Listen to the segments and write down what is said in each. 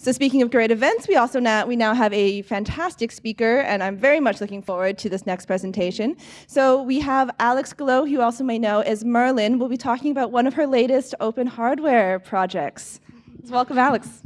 So speaking of great events, we also now we now have a fantastic speaker, and I'm very much looking forward to this next presentation. So we have Alex Glow, who you also may know as Merlin, will be talking about one of her latest open hardware projects. So welcome, Alex.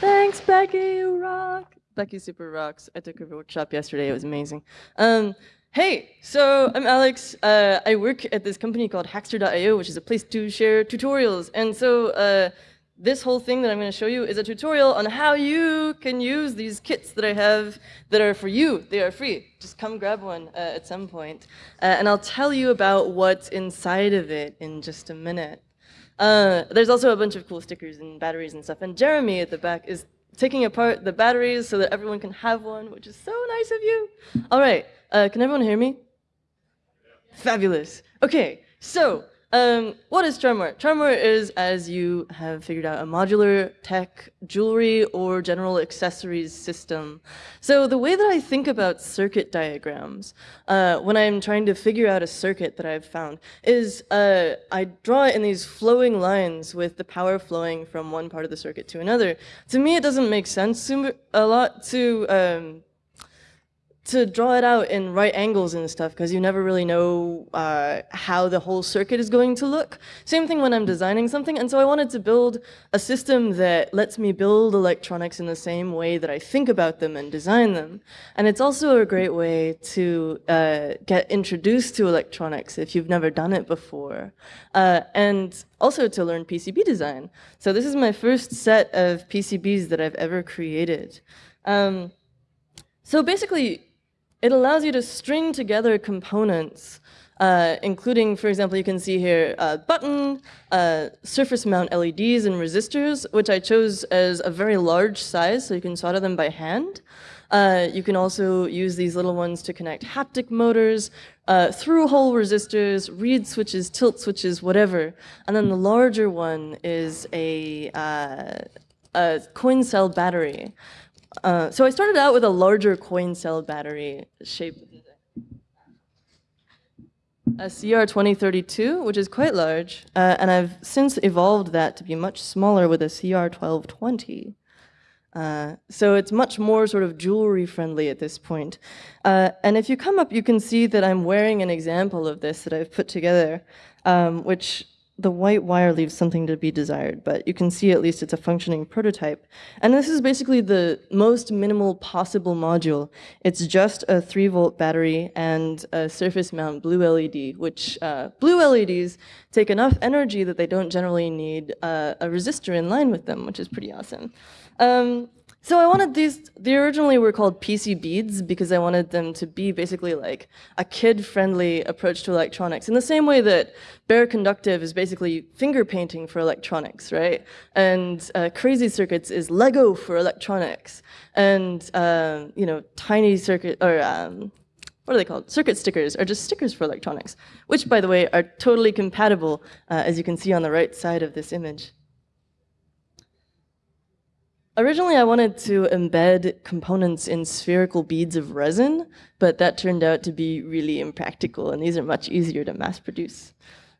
Thanks, Becky, you rock. Becky super rocks. I took her workshop yesterday. It was amazing. Um, hey, so I'm Alex. Uh, I work at this company called Hackster.io, which is a place to share tutorials. And so uh, this whole thing that I'm going to show you is a tutorial on how you can use these kits that I have that are for you. They are free. Just come grab one uh, at some point. Uh, and I'll tell you about what's inside of it in just a minute. Uh, there's also a bunch of cool stickers and batteries and stuff. And Jeremy at the back is taking apart the batteries so that everyone can have one, which is so nice of you. All right, uh, can everyone hear me? Fabulous. Okay, so um, what is Charmware? Charmware is, as you have figured out, a modular tech, jewelry, or general accessories system. So the way that I think about circuit diagrams uh, when I'm trying to figure out a circuit that I've found is uh, I draw it in these flowing lines with the power flowing from one part of the circuit to another. To me, it doesn't make sense a lot to um, to draw it out in right angles and stuff because you never really know uh, how the whole circuit is going to look. Same thing when I'm designing something. And so I wanted to build a system that lets me build electronics in the same way that I think about them and design them. And it's also a great way to uh, get introduced to electronics if you've never done it before. Uh, and also to learn PCB design. So this is my first set of PCBs that I've ever created. Um, so basically, it allows you to string together components, uh, including, for example, you can see here a button, uh, surface mount LEDs and resistors, which I chose as a very large size, so you can solder them by hand. Uh, you can also use these little ones to connect haptic motors, uh, through-hole resistors, reed switches, tilt switches, whatever. And then the larger one is a, uh, a coin cell battery. Uh, so I started out with a larger coin cell battery shape a CR2032, which is quite large, uh, and I've since evolved that to be much smaller with a CR1220. Uh, so it's much more sort of jewelry friendly at this point. Uh, and if you come up, you can see that I'm wearing an example of this that I've put together, um, which the white wire leaves something to be desired, but you can see at least it's a functioning prototype. And this is basically the most minimal possible module. It's just a 3 volt battery and a surface mount blue LED, which uh, blue LEDs take enough energy that they don't generally need uh, a resistor in line with them, which is pretty awesome. Um, so I wanted these, they originally were called PC beads because I wanted them to be basically like a kid-friendly approach to electronics in the same way that bare conductive is basically finger painting for electronics, right? And uh, crazy circuits is Lego for electronics. And, um, you know, tiny circuit, or um, what are they called? Circuit stickers are just stickers for electronics, which by the way are totally compatible, uh, as you can see on the right side of this image. Originally, I wanted to embed components in spherical beads of resin, but that turned out to be really impractical, and these are much easier to mass produce.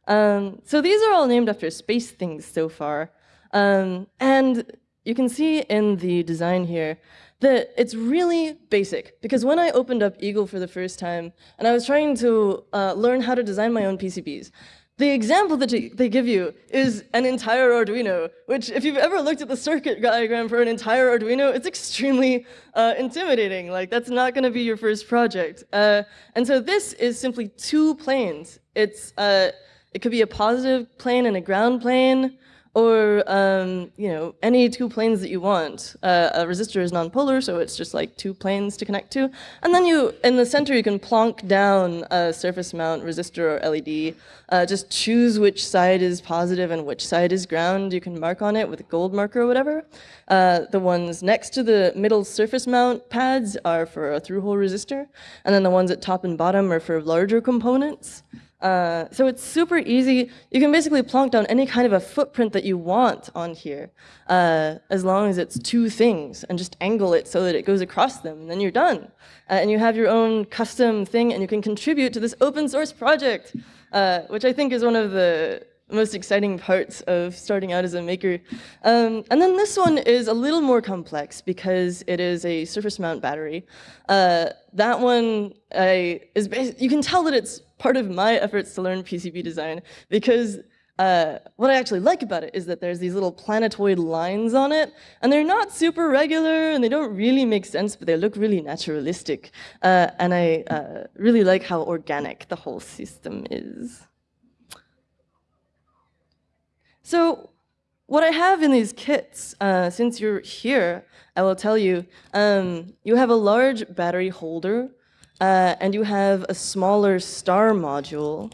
Um, so these are all named after space things so far. Um, and you can see in the design here that it's really basic. Because when I opened up Eagle for the first time, and I was trying to uh, learn how to design my own PCBs, the example that they give you is an entire Arduino, which if you've ever looked at the circuit diagram for an entire Arduino, it's extremely uh, intimidating. Like that's not gonna be your first project. Uh, and so this is simply two planes. It's, uh, it could be a positive plane and a ground plane, or um, you know any two planes that you want. Uh, a resistor is nonpolar, so it's just like two planes to connect to. And then you, in the center, you can plonk down a surface mount resistor or LED. Uh, just choose which side is positive and which side is ground. You can mark on it with a gold marker or whatever. Uh, the ones next to the middle surface mount pads are for a through-hole resistor, and then the ones at top and bottom are for larger components. Uh, so it's super easy. You can basically plonk down any kind of a footprint that you want on here, uh, as long as it's two things, and just angle it so that it goes across them, and then you're done. Uh, and you have your own custom thing, and you can contribute to this open source project, uh, which I think is one of the most exciting parts of starting out as a maker. Um, and then this one is a little more complex because it is a surface mount battery. Uh, that one I, is you can tell that it's part of my efforts to learn PCB design because uh, what I actually like about it is that there's these little planetoid lines on it, and they're not super regular, and they don't really make sense, but they look really naturalistic. Uh, and I uh, really like how organic the whole system is. So what I have in these kits, uh, since you're here, I will tell you, um, you have a large battery holder, uh, and you have a smaller star module,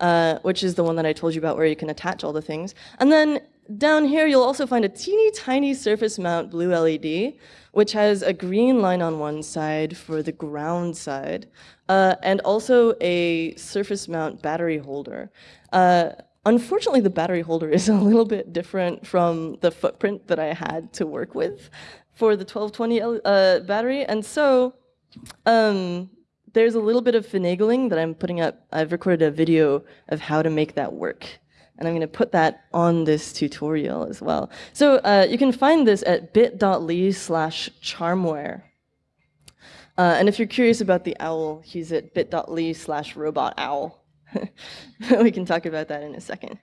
uh, which is the one that I told you about where you can attach all the things. And then down here, you'll also find a teeny tiny surface mount blue LED, which has a green line on one side for the ground side, uh, and also a surface mount battery holder. Uh, unfortunately, the battery holder is a little bit different from the footprint that I had to work with for the 1220 uh, battery, and so um, there's a little bit of finagling that I'm putting up. I've recorded a video of how to make that work. And I'm going to put that on this tutorial as well. So uh, you can find this at bit.ly slash charmware. Uh, and if you're curious about the owl, he's at bit.ly slash robot owl. we can talk about that in a second.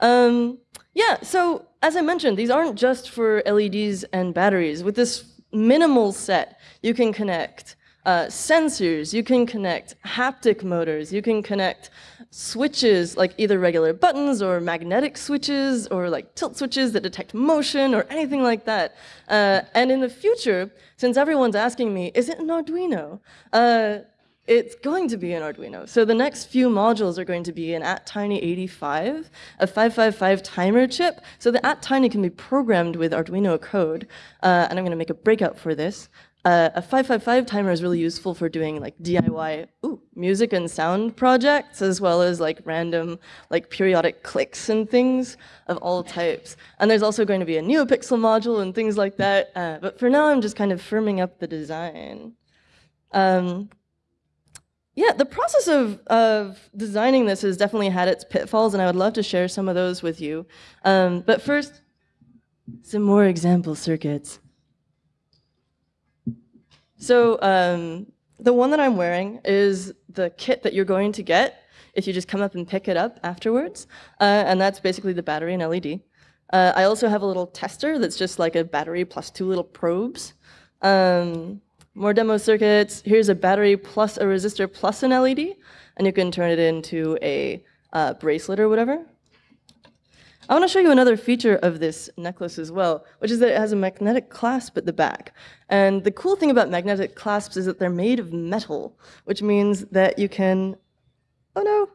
Um, yeah, so as I mentioned, these aren't just for LEDs and batteries. With this minimal set, you can connect uh, sensors, you can connect haptic motors, you can connect switches, like either regular buttons or magnetic switches or like tilt switches that detect motion or anything like that. Uh, and in the future, since everyone's asking me, is it an Arduino? Uh, it's going to be an Arduino. So the next few modules are going to be an attiny85, a 555 timer chip. So the attiny can be programmed with Arduino code. Uh, and I'm going to make a breakout for this. A 555 timer is really useful for doing like DIY ooh, music and sound projects, as well as like random like periodic clicks and things of all types. And there's also going to be a NeoPixel module and things like that. Uh, but for now, I'm just kind of firming up the design. Um, yeah, the process of, of designing this has definitely had its pitfalls, and I would love to share some of those with you. Um, but first, some more example circuits. So um, the one that I'm wearing is the kit that you're going to get if you just come up and pick it up afterwards. Uh, and that's basically the battery and LED. Uh, I also have a little tester that's just like a battery plus two little probes. Um, more demo circuits. Here's a battery plus a resistor plus an LED. And you can turn it into a uh, bracelet or whatever. I want to show you another feature of this necklace as well, which is that it has a magnetic clasp at the back. And the cool thing about magnetic clasps is that they're made of metal, which means that you can, oh no,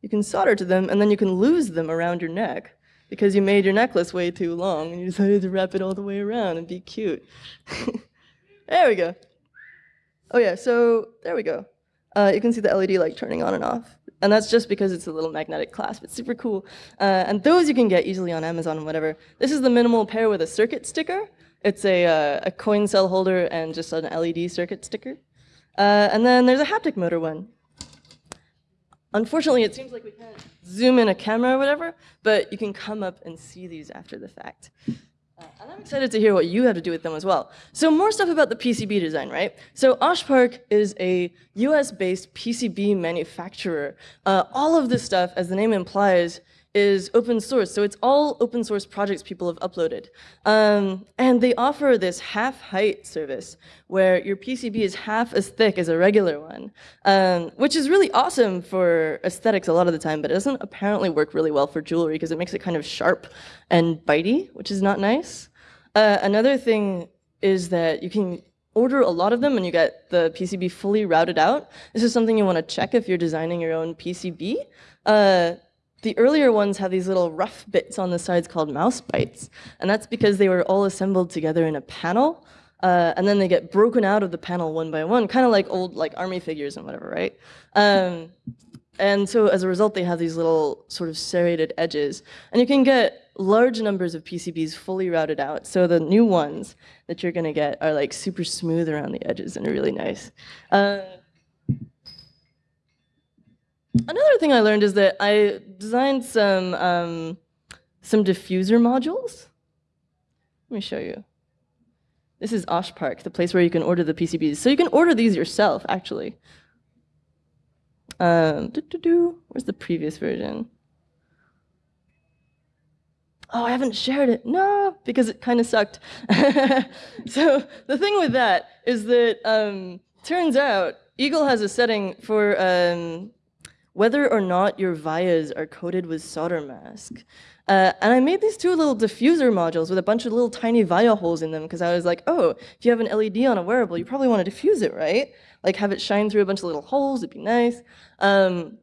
you can solder to them and then you can lose them around your neck because you made your necklace way too long and you decided to wrap it all the way around and be cute. there we go. Oh yeah, so there we go. Uh, you can see the LED light turning on and off. And that's just because it's a little magnetic clasp. It's super cool. Uh, and those you can get easily on Amazon and whatever. This is the minimal pair with a circuit sticker. It's a, uh, a coin cell holder and just an LED circuit sticker. Uh, and then there's a haptic motor one. Unfortunately, it seems like we can't zoom in a camera or whatever, but you can come up and see these after the fact. Uh, and I'm excited to hear what you have to do with them as well. So more stuff about the PCB design, right? So Oshpark is a US-based PCB manufacturer. Uh, all of this stuff, as the name implies, is open source. So it's all open source projects people have uploaded. Um, and they offer this half height service where your PCB is half as thick as a regular one, um, which is really awesome for aesthetics a lot of the time, but it doesn't apparently work really well for jewelry because it makes it kind of sharp and bitey, which is not nice. Uh, another thing is that you can order a lot of them and you get the PCB fully routed out. This is something you want to check if you're designing your own PCB. Uh, the earlier ones have these little rough bits on the sides called mouse bites, and that's because they were all assembled together in a panel, uh, and then they get broken out of the panel one by one, kind of like old like army figures and whatever, right? Um, and so as a result, they have these little sort of serrated edges, and you can get large numbers of PCBs fully routed out. So the new ones that you're going to get are like super smooth around the edges and are really nice. Uh, another thing I learned is that I designed some um, some diffuser modules. Let me show you. This is Osh Park, the place where you can order the PCBs. So you can order these yourself, actually. Um, doo -doo -doo. Where's the previous version? Oh, I haven't shared it. No, because it kind of sucked. so the thing with that is that um, turns out Eagle has a setting for um, whether or not your vias are coated with solder mask. Uh, and I made these two little diffuser modules with a bunch of little tiny via holes in them because I was like, oh, if you have an LED on a wearable, you probably want to diffuse it, right? Like have it shine through a bunch of little holes, it'd be nice. Um,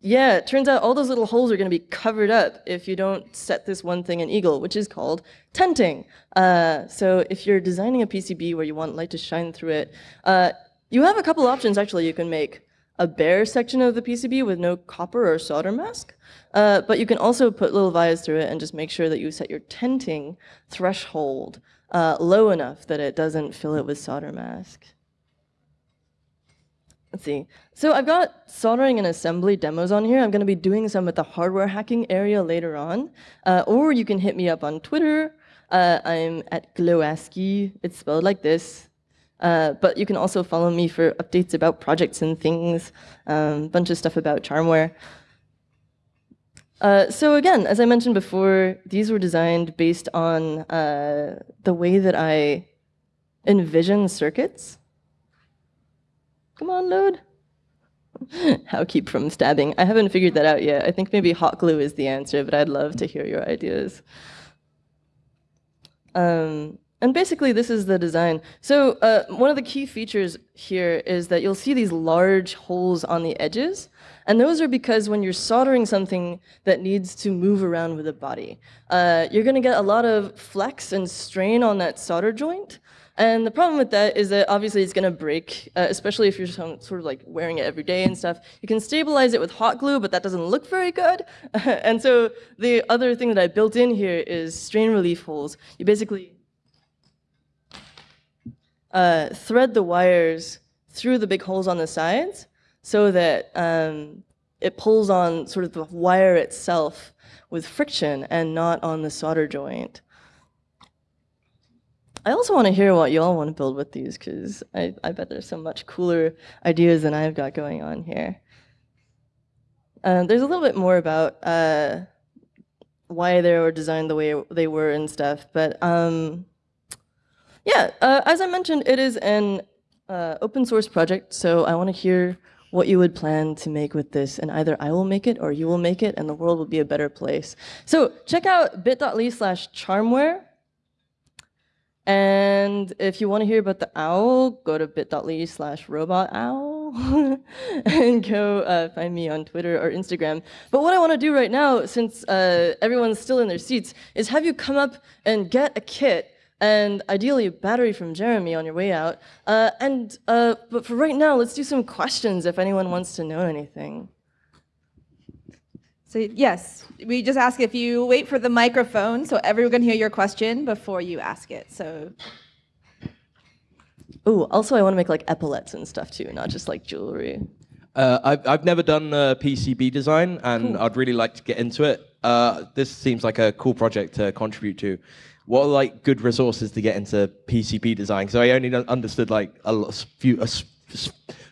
yeah, it turns out all those little holes are going to be covered up if you don't set this one thing in Eagle, which is called tenting. Uh, so if you're designing a PCB where you want light to shine through it, uh, you have a couple options actually you can make. A bare section of the PCB with no copper or solder mask, uh, but you can also put little vias through it and just make sure that you set your tenting threshold uh, low enough that it doesn't fill it with solder mask. Let's see. So I've got soldering and assembly demos on here. I'm going to be doing some at the hardware hacking area later on. Uh, or you can hit me up on Twitter. Uh, I'm at Glowascii. It's spelled like this. Uh, but you can also follow me for updates about projects and things, a um, bunch of stuff about Charmware. Uh, so again, as I mentioned before, these were designed based on uh, the way that I envision circuits. Come on, load. How keep from stabbing? I haven't figured that out yet. I think maybe hot glue is the answer, but I'd love to hear your ideas. Um, and basically, this is the design. So uh, one of the key features here is that you'll see these large holes on the edges. And those are because when you're soldering something that needs to move around with a body, uh, you're going to get a lot of flex and strain on that solder joint. And the problem with that is that obviously it's going to break, uh, especially if you're sort of like wearing it every day and stuff. You can stabilize it with hot glue, but that doesn't look very good. and so the other thing that I built in here is strain relief holes. You basically uh, thread the wires through the big holes on the sides so that um, it pulls on sort of the wire itself with friction and not on the solder joint. I also want to hear what y'all want to build with these because I, I bet there's so much cooler ideas than I've got going on here. Um, there's a little bit more about uh, why they were designed the way they were and stuff, but um, yeah, uh, as I mentioned, it is an uh, open source project, so I want to hear what you would plan to make with this, and either I will make it or you will make it, and the world will be a better place. So check out bit.ly slash charmware and if you want to hear about the owl, go to bit.ly slash robot owl and go uh, find me on Twitter or Instagram. But what I want to do right now, since uh, everyone's still in their seats, is have you come up and get a kit and ideally a battery from Jeremy on your way out. Uh, and uh, But for right now, let's do some questions if anyone wants to know anything. So yes, we just ask if you wait for the microphone so everyone can hear your question before you ask it. So. Oh, also I want to make like epaulets and stuff too, not just like jewelry. Uh, I've, I've never done uh, PCB design, and cool. I'd really like to get into it. Uh, this seems like a cool project to contribute to. What are like good resources to get into PCB design? So I only understood like a few, a,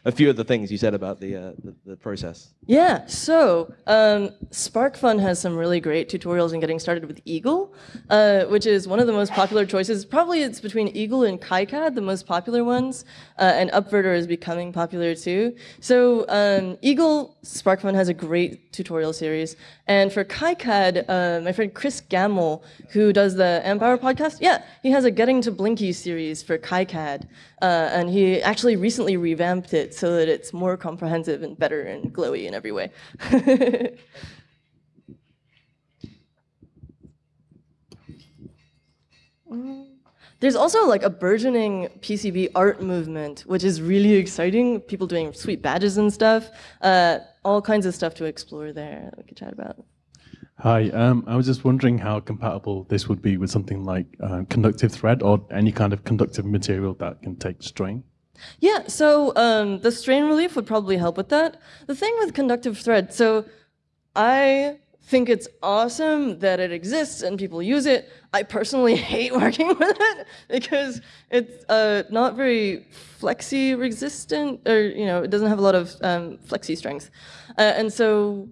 a few of the things you said about the, uh, the, the, process. Yeah, so um, SparkFun has some really great tutorials in getting started with Eagle, uh, which is one of the most popular choices. Probably it's between Eagle and KiCad, the most popular ones, uh, and Upverter is becoming popular too. So um, Eagle, SparkFun has a great tutorial series. And for KiCad, uh, my friend Chris Gammell, who does the Amp Hour podcast, yeah, he has a Getting to Blinky series for KiCad. Uh, and he actually recently revamped it so that it's more comprehensive and better and glowy in every way. There's also like a burgeoning PCB art movement, which is really exciting. People doing sweet badges and stuff. Uh, all kinds of stuff to explore there that we could chat about. Hi, um, I was just wondering how compatible this would be with something like uh, conductive thread or any kind of conductive material that can take strain. Yeah, so um, the strain relief would probably help with that. The thing with conductive thread, so I think it's awesome that it exists and people use it. I personally hate working with it because it's uh, not very flexi resistant, or you know, it doesn't have a lot of um, flexi strength, uh, and so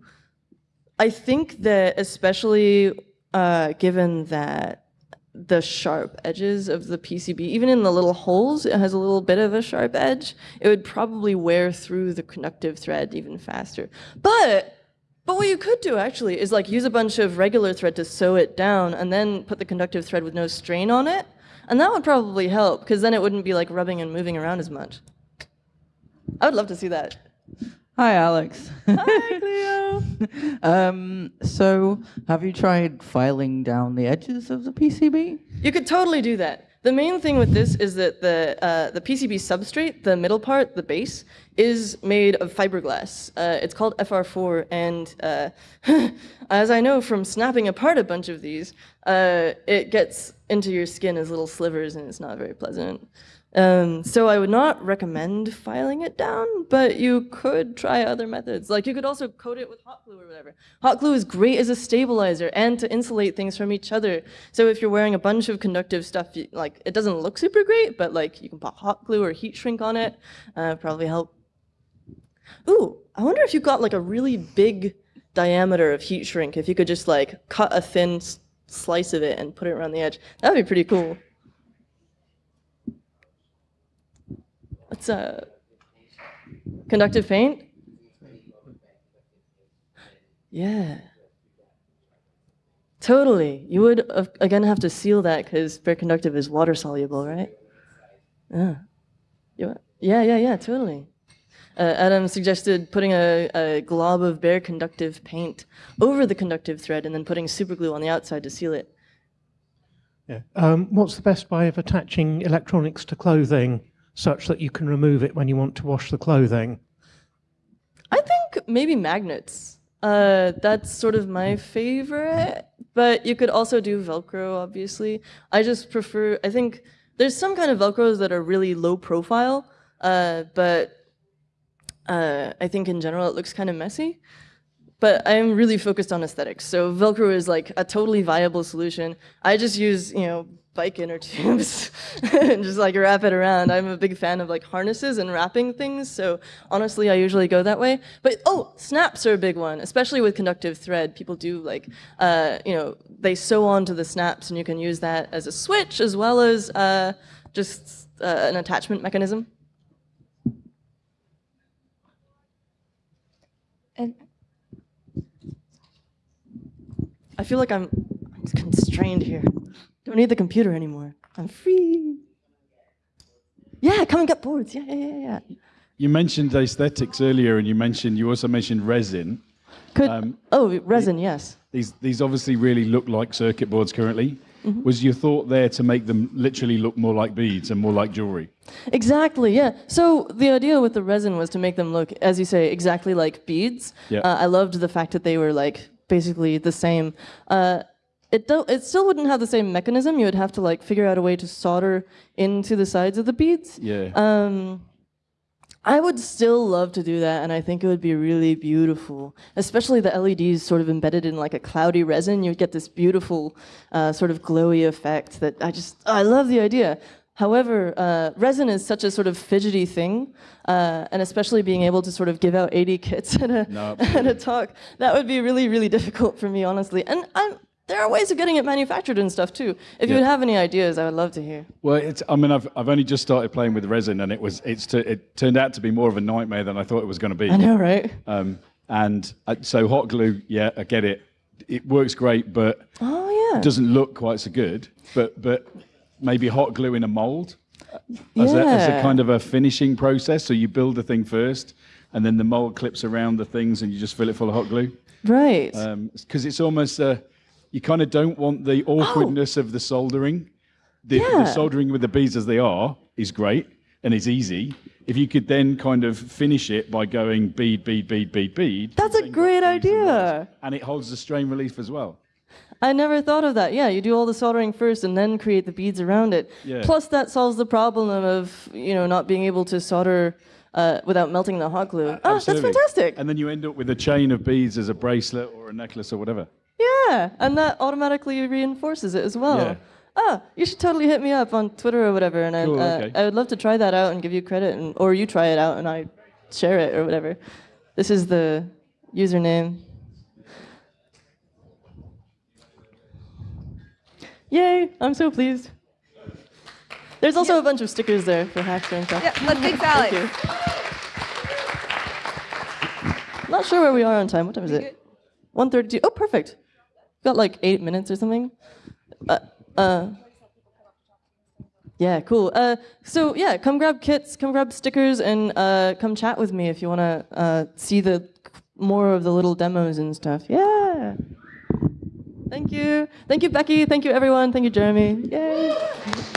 I think that especially uh, given that the sharp edges of the PCB, even in the little holes, it has a little bit of a sharp edge. It would probably wear through the conductive thread even faster. But but what you could do actually is like use a bunch of regular thread to sew it down and then put the conductive thread with no strain on it. And that would probably help because then it wouldn't be like rubbing and moving around as much. I would love to see that. Hi, Alex. Hi, Cleo. um, so, have you tried filing down the edges of the PCB? You could totally do that. The main thing with this is that the uh, the PCB substrate, the middle part, the base, is made of fiberglass. Uh, it's called FR4, and uh, as I know from snapping apart a bunch of these, uh, it gets into your skin as little slivers, and it's not very pleasant. Um, so I would not recommend filing it down, but you could try other methods. Like you could also coat it with hot glue or whatever. Hot glue is great as a stabilizer and to insulate things from each other. So if you're wearing a bunch of conductive stuff, like it doesn't look super great, but like you can put hot glue or heat shrink on it, uh, probably help. Ooh, I wonder if you got like a really big diameter of heat shrink, if you could just like cut a thin slice of it and put it around the edge. That would be pretty cool. What's a conductive paint? Yeah. Totally. You would uh, again have to seal that because bare conductive is water soluble, right? Yeah. Yeah, yeah, yeah, totally. Uh, Adam suggested putting a, a glob of bare conductive paint over the conductive thread and then putting super glue on the outside to seal it. Yeah. Um, what's the best way of attaching electronics to clothing such that you can remove it when you want to wash the clothing? I think maybe magnets. Uh, that's sort of my favorite, but you could also do Velcro, obviously. I just prefer, I think there's some kind of Velcros that are really low profile, uh, but uh, I think in general it looks kind of messy. But I'm really focused on aesthetics, so Velcro is like a totally viable solution. I just use, you know, bike inner tubes and just like wrap it around. I'm a big fan of like harnesses and wrapping things, so honestly, I usually go that way. But oh, snaps are a big one, especially with conductive thread. People do like, uh, you know, they sew onto the snaps, and you can use that as a switch as well as uh, just uh, an attachment mechanism. And I feel like I'm, I'm constrained here. Don't need the computer anymore. I'm free. Yeah, come and get boards. Yeah, yeah, yeah, yeah. You mentioned aesthetics earlier, and you mentioned you also mentioned resin. Could Um, oh resin? Yes. These these obviously really look like circuit boards currently. Was your thought there to make them literally look more like beads and more like jewelry? Exactly, yeah. So the idea with the resin was to make them look, as you say, exactly like beads. Yeah. Uh, I loved the fact that they were like basically the same. Uh, it it still wouldn't have the same mechanism. You would have to like figure out a way to solder into the sides of the beads. Yeah. Um, I would still love to do that, and I think it would be really beautiful. Especially the LEDs sort of embedded in like a cloudy resin, you'd get this beautiful uh, sort of glowy effect that I just, I love the idea. However, uh, resin is such a sort of fidgety thing, uh, and especially being able to sort of give out 80 kits at a, No, at a talk, that would be really, really difficult for me, honestly. And I'm, there are ways of getting it manufactured and stuff too. If you Yeah. would have any ideas, I would love to hear. Well, it's. I mean, I've I've only just started playing with resin, and it was it's t- it turned out to be more of a nightmare than I thought it was going to be. I know, right? Um, and uh, so hot glue, yeah, I get it. It works great, but Oh, yeah. doesn't look quite so good. But but maybe hot glue in a mold as, a, as a kind of a finishing process. So you build the thing first, and then the mold clips around the things, and you just fill it full of hot glue. Right. Because it's almost uh, you kind of don't want the awkwardness of the soldering. The, the soldering with the beads as they are is great and it's easy. If you could then kind of finish it by going bead, bead, bead, bead, bead. That's a great and idea. And it holds the strain relief as well. I never thought of that. Yeah, you do all the soldering first and then create the beads around it. Yeah. Plus, that solves the problem of you know not being able to solder uh, without melting the hot glue. Oh, that's fantastic. And then you end up with a chain of beads as a bracelet or a necklace or whatever. Yeah, and that automatically reinforces it as well. Yeah. Ah, you should totally hit me up on Twitter or whatever, and Cool, I, uh, okay. I would love to try that out and give you credit, and, or you try it out and I share it or whatever. This is the username. Yay! I'm so pleased. There's also a bunch of stickers there for Hackster and stuff. Yeah, let's. Thank you. Not sure where we are on time. What time is it? 132. Oh, perfect. Got like eight minutes or something. Uh, uh, yeah, cool. Uh, so yeah, come grab kits, come grab stickers, and uh, come chat with me if you want to uh, see the more of the little demos and stuff. Yeah. Thank you. Thank you, Becky. Thank you, everyone. Thank you, Jeremy. Yay.